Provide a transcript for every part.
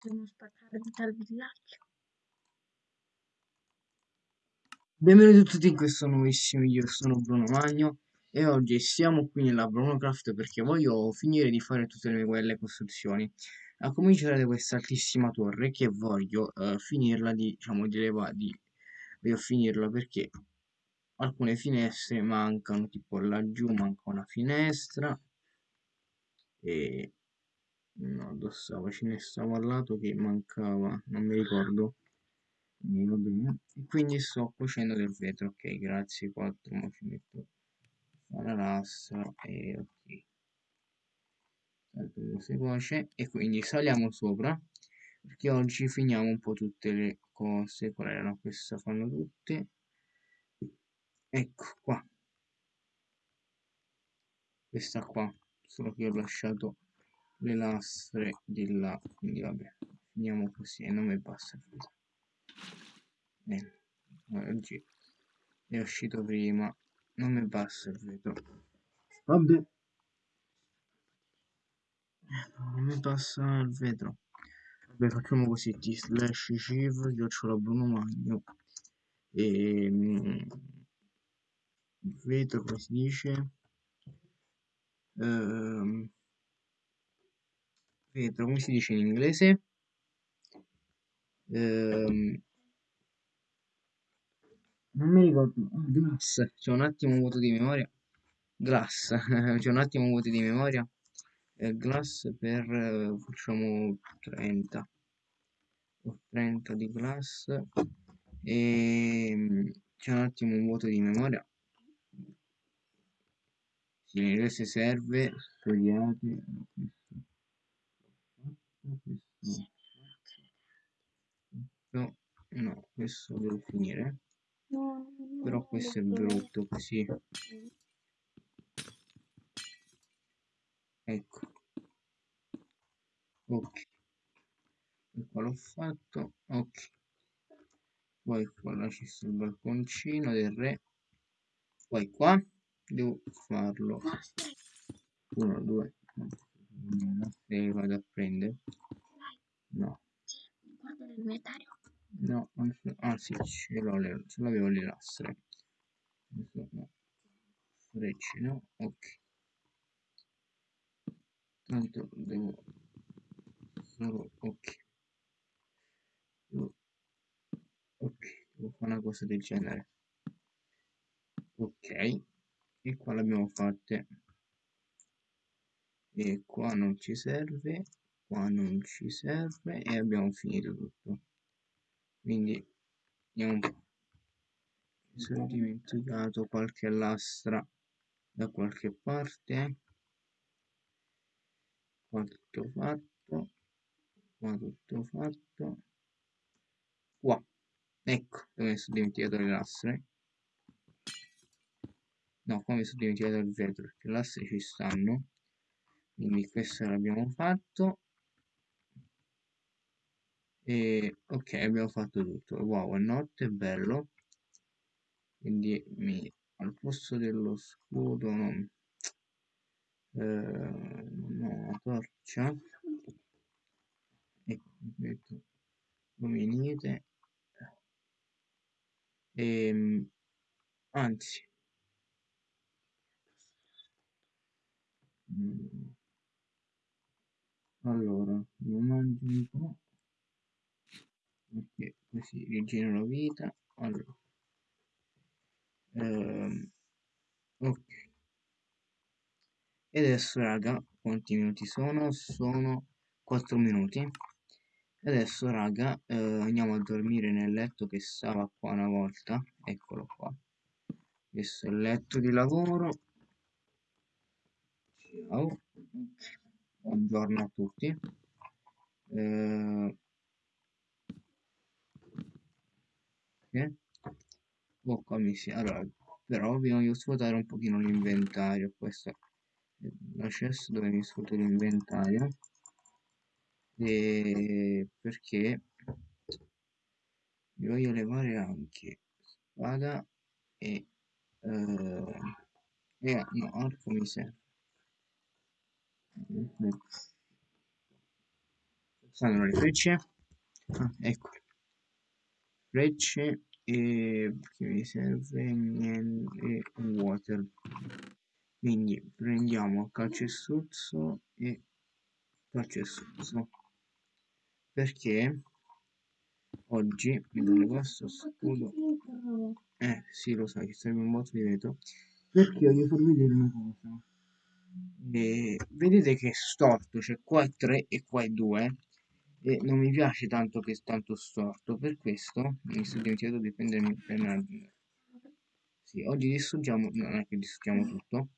Devo spaccare dal villaggio. Benvenuti a tutti in questo nuovissimo video, sono Bruno Magno e oggi siamo qui nella BrunoCraft perché voglio finire di fare tutte le mie quelle costruzioni a cominciare da questa altissima torre che voglio uh, finirla di, diciamo, di elevare, di, voglio finirla perché alcune finestre mancano, tipo laggiù manca una finestra e no, dove stava? Ce ne stava al lato che mancava, non mi ricordo. Quindi sto cuocendo del vetro ok grazie 4 ma ci metto la lastra e ok. Si cuoce. E quindi saliamo sopra perché oggi finiamo un po' tutte le cose. Qual erano queste fanno tutte. Ecco qua. Questa qua solo che ho lasciato le lastre di là. Quindi vabbè finiamo così. E non mi basta il vetro eh, oggi è uscito prima. Non mi basta il vetro. Vabbè. Non mi passa il vetro. Vabbè facciamo così. T slash civ chiocciola bruno magno. E mm, vetro come si dice? Ehm, vetro come si dice in inglese? Ehm, non mi ricordo glass. C'è un attimo un vuoto di memoria. Glass. C'è un attimo un vuoto di memoria. Eh, glass per eh, facciamo 30 o 30 di glass. E mm, c'è un attimo un vuoto di memoria. Inglese serve studiate questo, questo no questo devo finire. Però questo è brutto così. Ecco. Ok. Qua l'ho fatto ok. Poi qua là ci sta il balconcino del re. Poi qua devo farlo. 1 2 se vado a prendere no guarda l'inventario No, ah sì, ce le, l'avevo le lastre. No. Frecce, no? Ok. Tanto devo solo ok. Ok, devo fare una cosa del genere. Ok, e qua l'abbiamo fatte. E qua non ci serve, qua non ci serve e abbiamo finito tutto. Quindi po' mi sono dimenticato qualche lastra da qualche parte. Qua tutto fatto qua tutto fatto. Qua ecco dove mi sono dimenticato le lastre. No qua mi sono dimenticato il vetro perché le lastre ci stanno quindi questo l'abbiamo fatto. E ok abbiamo fatto tutto. Wow è notte bello. Quindi mi, al posto dello scudo non eh, no, una torcia. Ecco metto luminite e ehm, anzi. Mm, allora mi mangio un po' perché così rigenero vita. Allora. Ehm, ok. E adesso raga quanti minuti sono? Sono 4 minuti. E adesso raga eh, andiamo a dormire nel letto che stava qua una volta. Eccolo qua. Questo è il letto di lavoro. Ciao buongiorno a tutti. Eh, che oh si allora però vi voglio svuotare un pochino l'inventario. Questo è l'accesso dove mi svuoto l'inventario. E perché vi voglio levare anche spada e eh, e no arco mi serve stanno le frecce. Ah, ecco. Frecce e che mi serve? Niente water. Quindi prendiamo calcestruzzo e calcestruzzo. Perché oggi mi dove questo scudo. Eh sì lo sai serve un botto di vetro. Perché voglio far vedere una cosa e vedete che è storto cioè qua è 3 e qua è 2 e non mi piace tanto che è tanto storto per questo mi sono dimenticato di prendermi il penna sì, oggi distruggiamo non è che distruggiamo tutto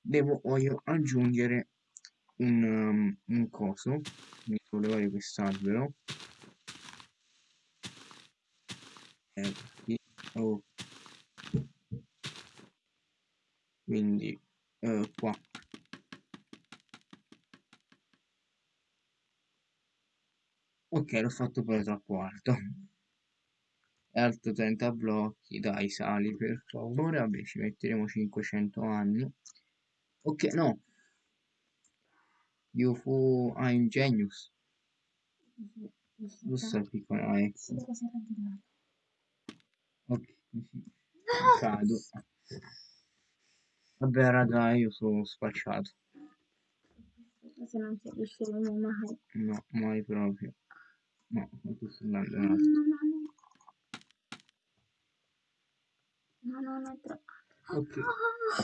devo voglio aggiungere un, um, un coso mi devo levare quest'albero eh, oh. quindi eh, qua ok l'ho fatto pure troppo alto. Alto 30 blocchi dai sali per favore. Vabbè ci metteremo 500 anni. Ok no. UFO ah, Ingenious. Giusto il piccolo ex ok. Cado. Vabbè raga io sono spacciato. Se non si riusciremo mai. No mai proprio no quanto sto andando in no no no no. No è troppo. Ok.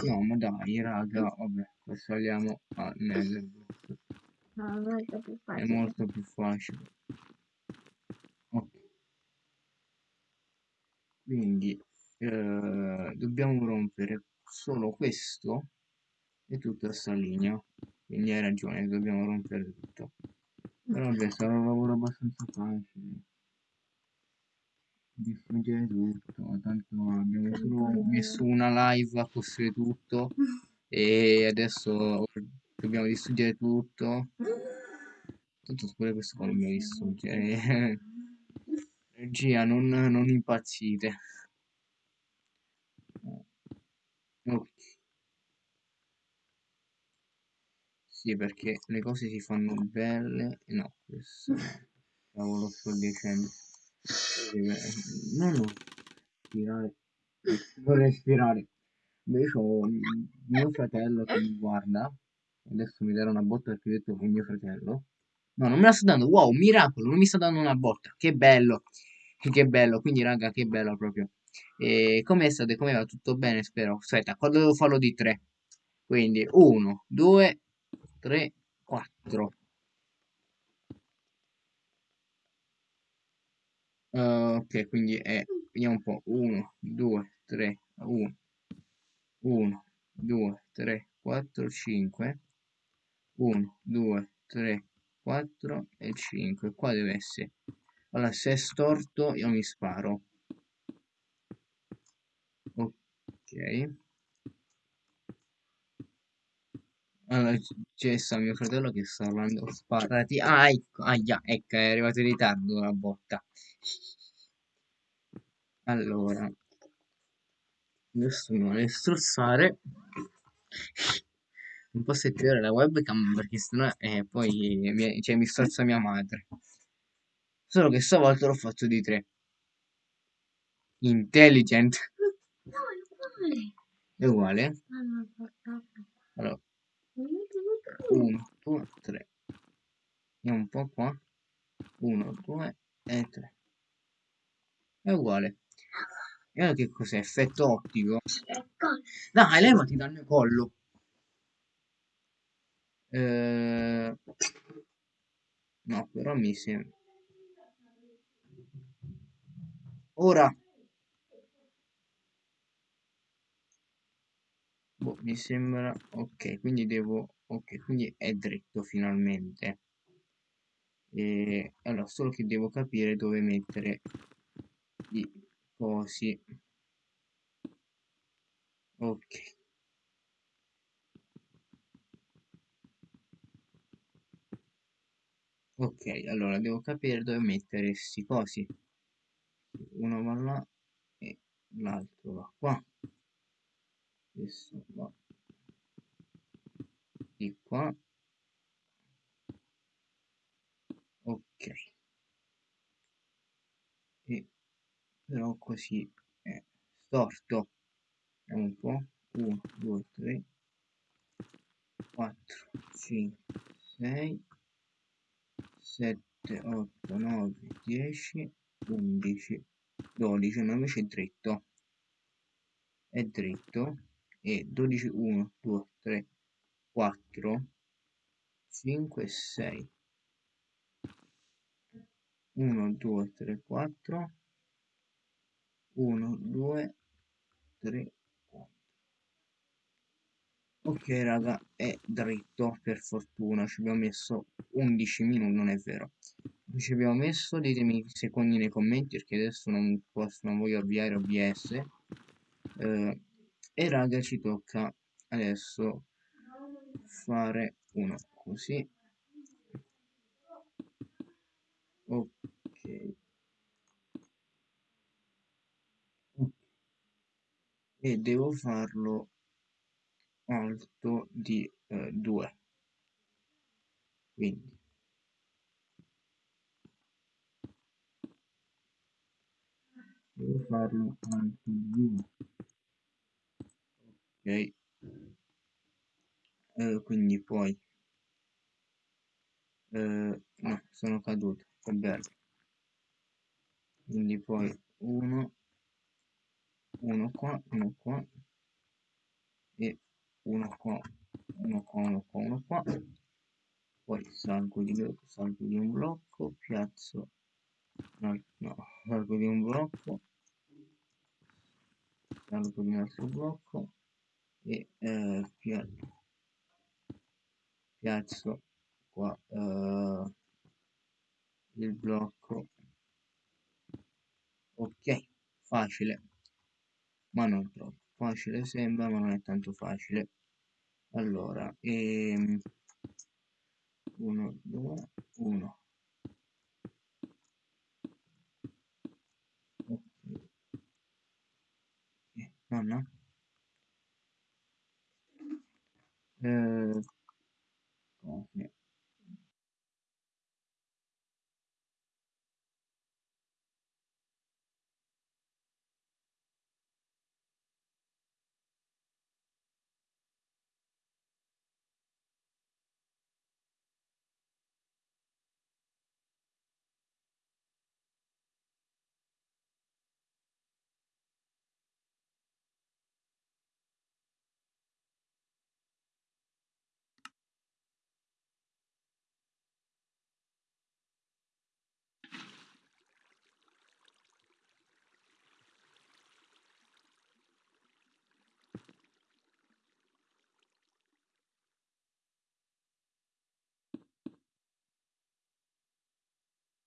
No ma dai raga vabbè saliamo a Netherbook no è molto più è facile. molto più facile. Ok. Quindi eh, dobbiamo rompere solo questo e tutta sta linea. Quindi hai ragione dobbiamo rompere tutto però vabbè sarà un lavoro abbastanza facile. Distruggere tutto tanto abbiamo solo messo una live a costruire tutto e adesso dobbiamo distruggere tutto. Tutto pure questo qua dobbiamo distruggere regia non, non impazzite. Ok sì perché le cose si fanno belle no questo cavolo sto dicendo. No no respirare. Non respirare. Invece ho mio fratello che mi guarda. Adesso mi darà una botta perché ho detto è mio fratello. No non me la sta dando. Wow miracolo non mi sta dando una botta. Che bello. Che bello. Quindi raga che bello proprio. E come state come va? Tutto bene spero. Aspetta quando devo farlo di tre? Quindi 1 2 3 4 Uh, ok, quindi è, vediamo un po', 1, 2, 3, 1, 1, 2, 3, 4, 5, 1, 2, 3, 4 e 5, qua deve essere, allora se è storto io mi sparo, ok, allora c'è sta mio fratello che sta parlando, sparati, ah ecco, aia, ecco, è arrivato in ritardo la botta, allora adesso mi vuole strozzare. Non posso attivare la webcam perché sennò eh, poi mi, cioè, mi strozza mia madre. Solo che stavolta l'ho fatto di tre. Intelligent. No è uguale. È uguale? Ah allora 1 2 3 andiamo un po' qua 1 2 e 3 è uguale e allora che cos'è? Effetto ottico? Dai, levati dal mio collo. Eh... No, però mi sembra... Ora... mi sembra... Ok, quindi devo... Ok, quindi è dritto finalmente. E... Allora, solo che devo capire dove mettere i cosi. Ok. Ok, allora devo capire dove mettere questi cosi. Uno va là e l'altro va qua. Questo va di qua. ok. E però così è storto. Un po' 1 2 3 4 5 6 7 8 9 10 11 12 no invece è dritto. È dritto e 12 1 2 3 4 5 6 1 2 3 4 1 2 3 4 ok raga è dritto per fortuna. Ci abbiamo messo 11 minuti non è vero. Ci abbiamo messo ditemi secondi nei commenti perché adesso non posso non voglio avviare OBS eh, e raga ci tocca adesso fare uno così. Ok. E devo farlo alto di 2 eh, quindi. Devo farlo alto di 2 ok. Eh, quindi poi eh, no sono caduto che bello. Quindi poi 1 1 qua 1 qua e uno qua uno qua uno qua uno qua. Poi salgo di, salgo di un blocco piazzo no, no salgo di un blocco salgo di un altro blocco e eh, piazzo qua eh, il blocco. Ok facile ma non troppo. Facile sembra ma non è tanto facile. Allora ehm, 1 2 1 nonna eh, okay.